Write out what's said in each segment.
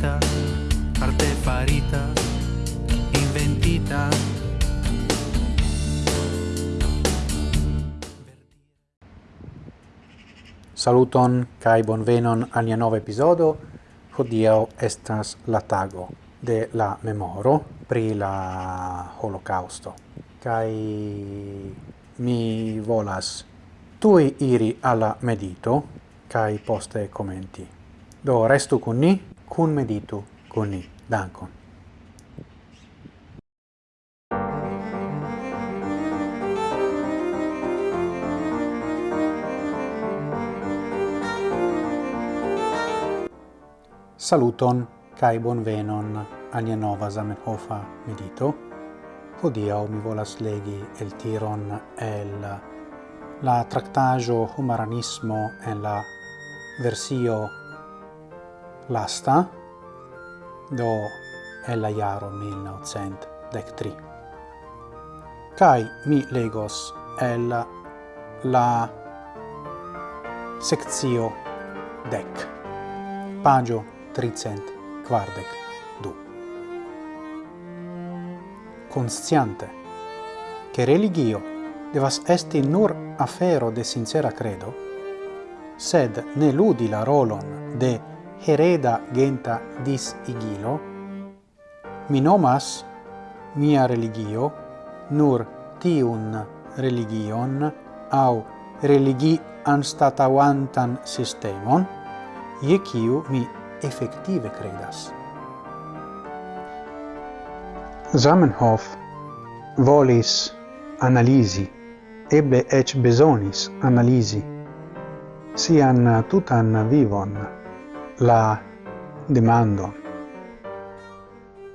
farita arte farita, inventita. Saluton kai bonvenon al nia nova episodio Hodiaŭ estas la tago de la memoro pri la holocausto Kai mi volas tui iri alla medito, kai poste commenti. Do restu con ni, kun meditu con ni. Dankon. Saluton kai bonvenon alia nova Zamenhofa medito. Hodia mi volas legi el tiron el la tractajo Humaranismo en la versio lasta, do el la iaro 1913. Kai mi legos el la sectio dec, pagio tricent quardec du. Consciante che religio devas esti nur afero de sincera credo, sed ne ludi la rolon de hereda genta dis igilo, mi nomas mia religio nur tiun religion au religi anstatauantan systemon, je kiu mi effective credas. Zamenhof volis analisi, ebbe ec besonis analisi, sian tutan vivon, la demando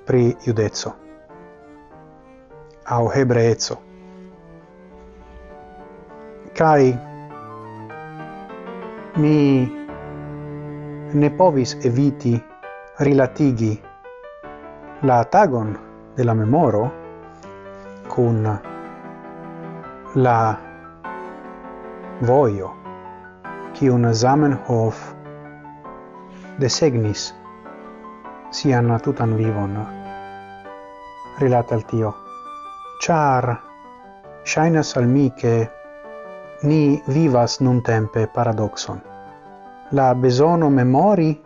pri iudezzo au hebreezzo kai mi ne povis eviti rilatigi la tagon de la memoro cun la voio kiun Zamenhof desegnis sian tutan vivon. Rilate al tio char shainas al mi che ni vivas nun tempe paradoxon. La besono memori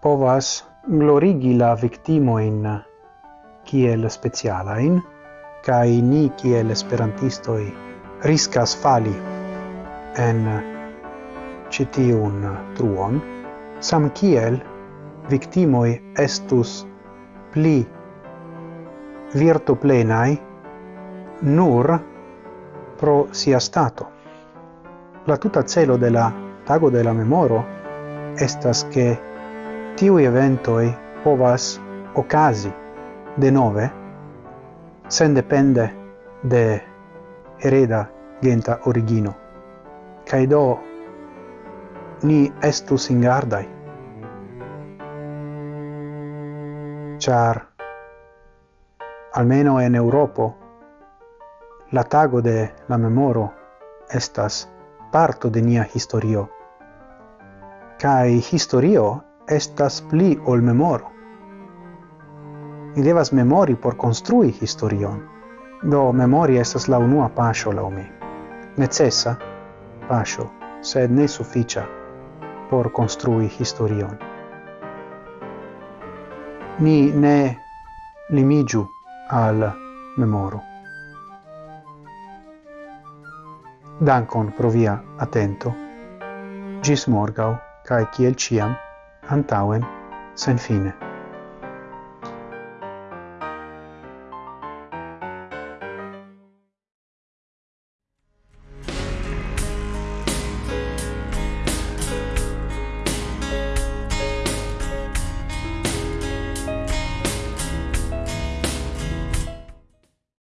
povas glorigi la victimo in kiel speciala in kai ni kiel esperantistoi riscas fali en citiun truon. Samkiel victimoi estus pli virtuplenai nur pro sia stato. La tuta celo de la tago de la memoro estas che tiui eventoi povas ocasi de nove sen depende de hereda genta origino. Caido ni estu singardai. Char, almeno en Europo, la tago de la memoro estas parto de nia historio. Kai historio estas pli ol memoro. Ni devas memori por construi historion. Do memori estas la unua pasio la mi. Necessa pasio, sed ne sufficia por construi historion. Ni ne limigiu al memoro. Dankon pro via atento. Gis morgau, cae ciel ciam, antauen, sen fine.